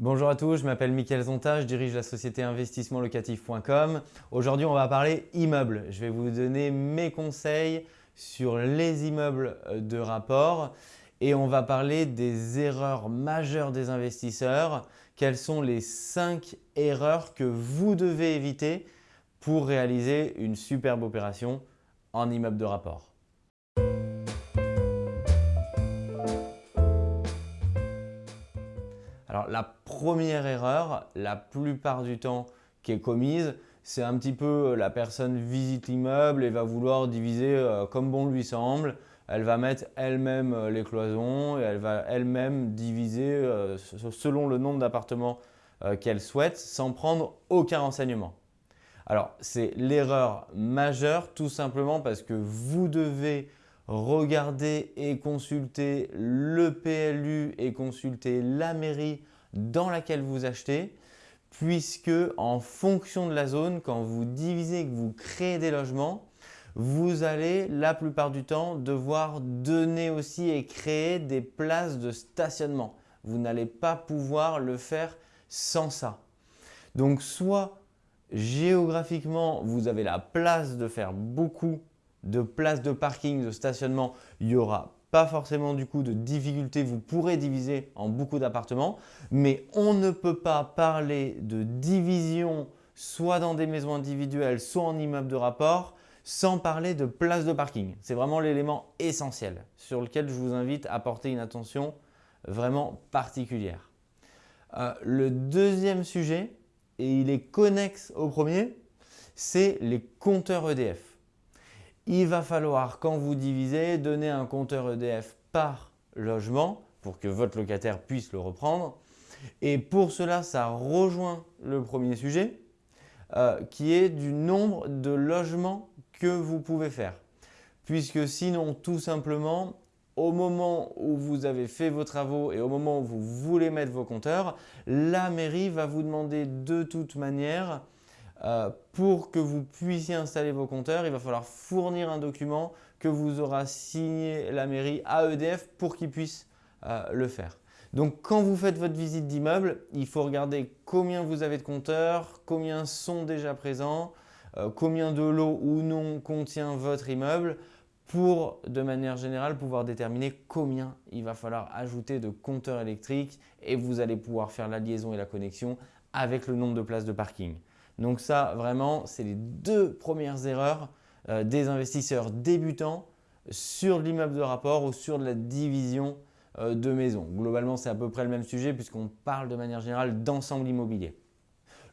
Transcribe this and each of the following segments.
Bonjour à tous, je m'appelle Mickaël Zonta, je dirige la société investissementlocatif.com. Aujourd'hui, on va parler immeubles. Je vais vous donner mes conseils sur les immeubles de rapport et on va parler des erreurs majeures des investisseurs. Quelles sont les 5 erreurs que vous devez éviter pour réaliser une superbe opération en immeuble de rapport? Alors la première erreur, la plupart du temps qui est commise, c'est un petit peu la personne visite l'immeuble et va vouloir diviser euh, comme bon lui semble. Elle va mettre elle-même euh, les cloisons et elle va elle-même diviser euh, selon le nombre d'appartements qu'elle souhaite sans prendre aucun renseignement. Alors c'est l'erreur majeure tout simplement parce que vous devez regarder et consulter le PLU et consulter la mairie dans laquelle vous achetez puisque en fonction de la zone, quand vous divisez que vous créez des logements, vous allez la plupart du temps devoir donner aussi et créer des places de stationnement. Vous n'allez pas pouvoir le faire sans ça. Donc soit géographiquement, vous avez la place de faire beaucoup de places de parking, de stationnement, il n'y aura pas forcément du coup de difficulté, vous pourrez diviser en beaucoup d'appartements, mais on ne peut pas parler de division soit dans des maisons individuelles, soit en immeuble de rapport, sans parler de places de parking. C'est vraiment l'élément essentiel sur lequel je vous invite à porter une attention vraiment particulière. Euh, le deuxième sujet, et il est connexe au premier, c'est les compteurs EDF il va falloir, quand vous divisez, donner un compteur EDF par logement pour que votre locataire puisse le reprendre. Et pour cela, ça rejoint le premier sujet euh, qui est du nombre de logements que vous pouvez faire. Puisque sinon, tout simplement, au moment où vous avez fait vos travaux et au moment où vous voulez mettre vos compteurs, la mairie va vous demander de toute manière euh, pour que vous puissiez installer vos compteurs, il va falloir fournir un document que vous aura signé la mairie à EDF pour qu'ils puissent euh, le faire. Donc quand vous faites votre visite d'immeuble, il faut regarder combien vous avez de compteurs, combien sont déjà présents, euh, combien de lots ou non contient votre immeuble pour de manière générale pouvoir déterminer combien il va falloir ajouter de compteurs électriques et vous allez pouvoir faire la liaison et la connexion avec le nombre de places de parking. Donc ça, vraiment, c'est les deux premières erreurs euh, des investisseurs débutants sur l'immeuble de rapport ou sur la division euh, de maison. Globalement, c'est à peu près le même sujet puisqu'on parle de manière générale d'ensemble immobilier.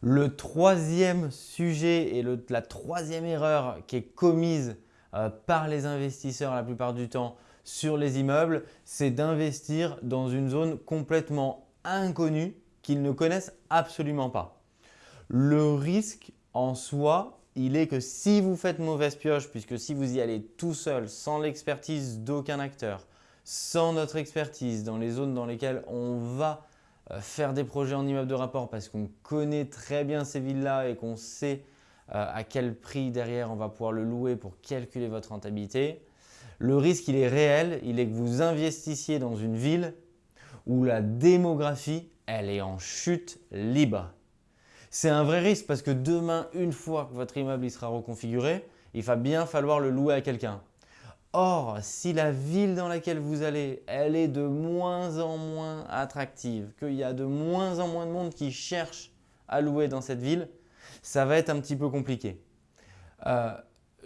Le troisième sujet et la troisième erreur qui est commise euh, par les investisseurs la plupart du temps sur les immeubles, c'est d'investir dans une zone complètement inconnue qu'ils ne connaissent absolument pas. Le risque en soi, il est que si vous faites mauvaise pioche, puisque si vous y allez tout seul, sans l'expertise d'aucun acteur, sans notre expertise dans les zones dans lesquelles on va euh, faire des projets en immeuble de rapport parce qu'on connaît très bien ces villes-là et qu'on sait euh, à quel prix derrière on va pouvoir le louer pour calculer votre rentabilité, le risque il est réel, il est que vous investissiez dans une ville où la démographie elle est en chute libre. C'est un vrai risque parce que demain, une fois que votre immeuble sera reconfiguré, il va bien falloir le louer à quelqu'un. Or, si la ville dans laquelle vous allez, elle est de moins en moins attractive, qu'il y a de moins en moins de monde qui cherche à louer dans cette ville, ça va être un petit peu compliqué. Euh,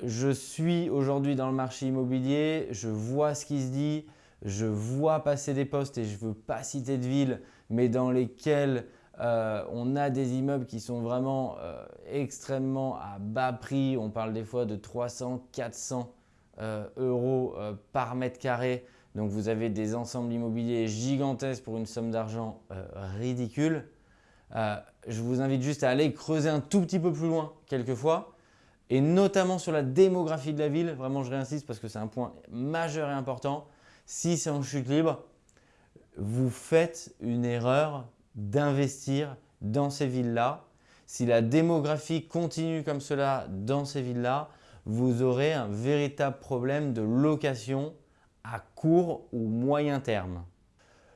je suis aujourd'hui dans le marché immobilier, je vois ce qui se dit, je vois passer des postes et je ne veux pas citer de ville, mais dans lesquelles euh, on a des immeubles qui sont vraiment euh, extrêmement à bas prix. On parle des fois de 300, 400 euh, euros par mètre carré. Donc vous avez des ensembles immobiliers gigantesques pour une somme d'argent ridicule. je vous invite juste à aller creuser un tout petit peu plus loin quelquefois et notamment sur la démographie de la ville. Vraiment, je réinsiste parce que c'est un point majeur et important. Si c'est en chute libre, vous faites une erreur d'investir dans ces villes-là. Si la démographie continue comme cela dans ces villes-là, vous aurez un véritable problème de location à court ou moyen terme.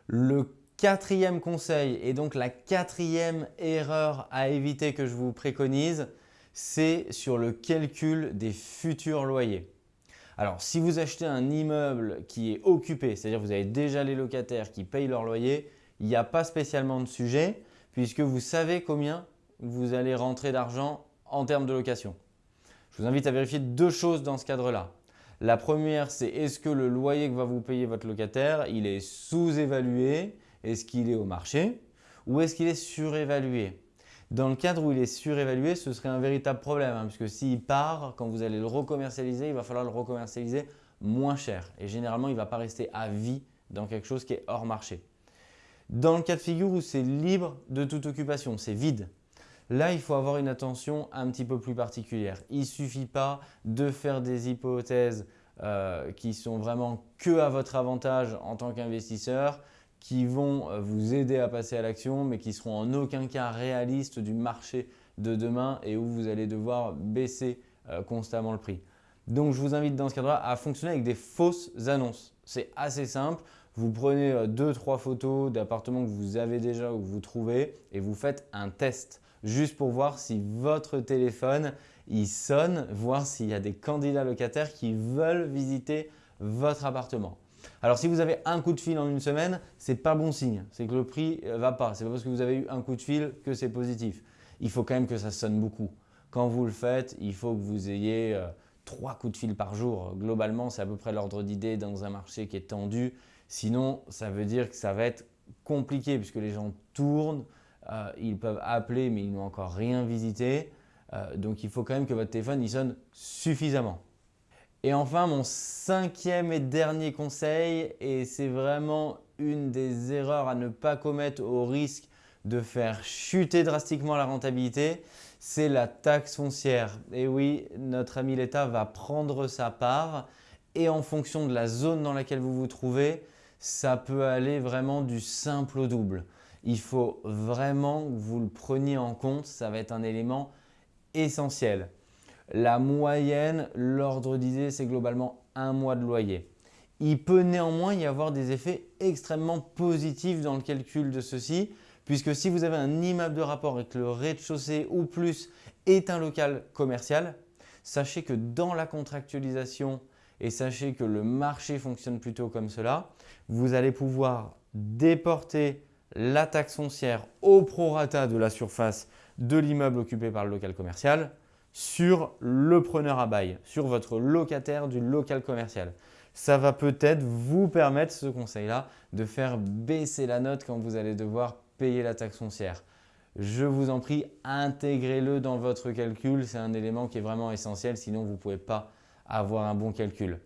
Le quatrième conseil et donc la quatrième erreur à éviter que je vous préconise, c'est sur le calcul des futurs loyers. Alors, si vous achetez un immeuble qui est occupé, c'est-à-dire vous avez déjà les locataires qui payent leur loyer, il n'y a pas spécialement de sujet puisque vous savez combien vous allez rentrer d'argent en termes de location. Je vous invite à vérifier deux choses dans ce cadre-là. La première, c'est est-ce que le loyer que va vous payer votre locataire, il est sous-évalué? Est-ce qu'il est au marché? Ou est-ce qu'il est surévalué? Dans le cadre où il est surévalué, ce serait un véritable problème hein, puisque s'il part, quand vous allez le recommercialiser, il va falloir le recommercialiser moins cher et généralement, il ne va pas rester à vie dans quelque chose qui est hors marché. Dans le cas de figure où c'est libre de toute occupation, c'est vide, là, il faut avoir une attention un petit peu plus particulière. Il ne suffit pas de faire des hypothèses euh, qui sont vraiment que à votre avantage en tant qu'investisseur qui vont euh, vous aider à passer à l'action, mais qui seront en aucun cas réalistes du marché de demain et où vous allez devoir baisser euh, constamment le prix. Donc, je vous invite dans ce cadre-là à fonctionner avec des fausses annonces. C'est assez simple. Vous prenez euh, deux, trois photos d'appartements que vous avez déjà ou que vous trouvez et vous faites un test juste pour voir si votre téléphone il sonne, voir s'il y a des candidats locataires qui veulent visiter votre appartement. Alors si vous avez un coup de fil en une semaine, ce n'est pas bon signe, c'est que le prix ne va pas. Ce n'est pas parce que vous avez eu un coup de fil que c'est positif. Il faut quand même que ça sonne beaucoup. Quand vous le faites, il faut que vous ayez euh, trois coups de fil par jour. Globalement, c'est à peu près l'ordre d'idée dans un marché qui est tendu. Sinon, ça veut dire que ça va être compliqué puisque les gens tournent, euh, ils peuvent appeler mais ils n'ont encore rien visité. Euh, donc il faut quand même que votre téléphone il sonne suffisamment. Et enfin, mon cinquième et dernier conseil, et c'est vraiment une des erreurs à ne pas commettre au risque de faire chuter drastiquement la rentabilité, c'est la taxe foncière. Et oui, notre ami l'État va prendre sa part et en fonction de la zone dans laquelle vous vous trouvez, ça peut aller vraiment du simple au double. Il faut vraiment que vous le preniez en compte, ça va être un élément essentiel. La moyenne, l'ordre d'idée, c'est globalement un mois de loyer. Il peut néanmoins y avoir des effets extrêmement positifs dans le calcul de ceci, puisque si vous avez un immeuble de rapport et que le rez-de-chaussée ou plus est un local commercial, sachez que dans la contractualisation et sachez que le marché fonctionne plutôt comme cela, vous allez pouvoir déporter la taxe foncière au prorata de la surface de l'immeuble occupé par le local commercial sur le preneur à bail, sur votre locataire du local commercial. Ça va peut-être vous permettre, ce conseil-là, de faire baisser la note quand vous allez devoir payer la taxe foncière. Je vous en prie, intégrez-le dans votre calcul. C'est un élément qui est vraiment essentiel, sinon vous ne pouvez pas avoir un bon calcul.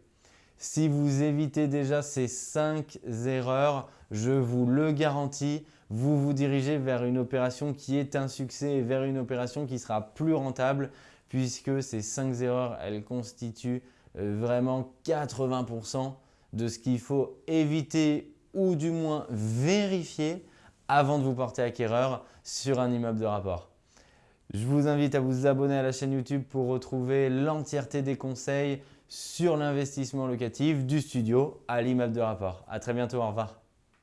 Si vous évitez déjà ces 5 erreurs, je vous le garantis, vous vous dirigez vers une opération qui est un succès et vers une opération qui sera plus rentable puisque ces 5 erreurs, elles constituent euh, vraiment 80% de ce qu'il faut éviter ou du moins vérifier avant de vous porter acquéreur sur un immeuble de rapport. Je vous invite à vous abonner à la chaîne YouTube pour retrouver l'entièreté des conseils sur l'investissement locatif du studio à l'immeuble de rapport. À très bientôt, au revoir.